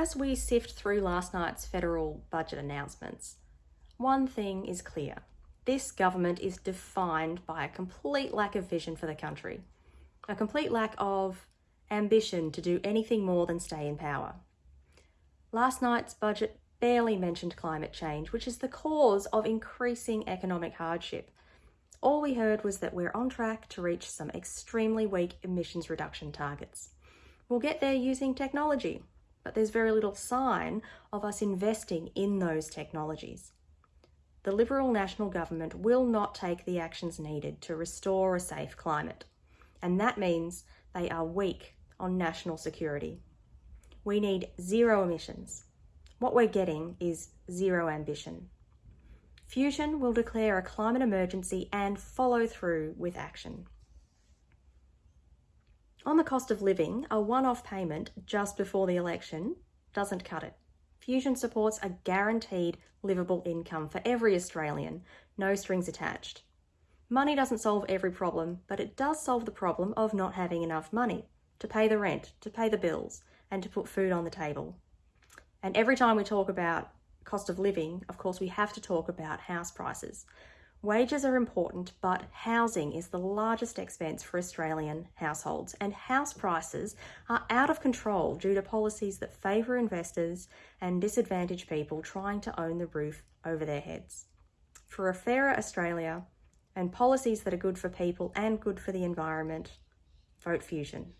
as we sift through last night's federal budget announcements, one thing is clear. This government is defined by a complete lack of vision for the country, a complete lack of ambition to do anything more than stay in power. Last night's budget barely mentioned climate change, which is the cause of increasing economic hardship. All we heard was that we're on track to reach some extremely weak emissions reduction targets. We'll get there using technology, but there's very little sign of us investing in those technologies. The Liberal National Government will not take the actions needed to restore a safe climate, and that means they are weak on national security. We need zero emissions. What we're getting is zero ambition. Fusion will declare a climate emergency and follow through with action. On the cost of living, a one-off payment just before the election doesn't cut it. Fusion supports a guaranteed livable income for every Australian, no strings attached. Money doesn't solve every problem, but it does solve the problem of not having enough money to pay the rent, to pay the bills, and to put food on the table. And every time we talk about cost of living, of course, we have to talk about house prices. Wages are important, but housing is the largest expense for Australian households, and house prices are out of control due to policies that favour investors and disadvantage people trying to own the roof over their heads. For a fairer Australia and policies that are good for people and good for the environment, vote Fusion.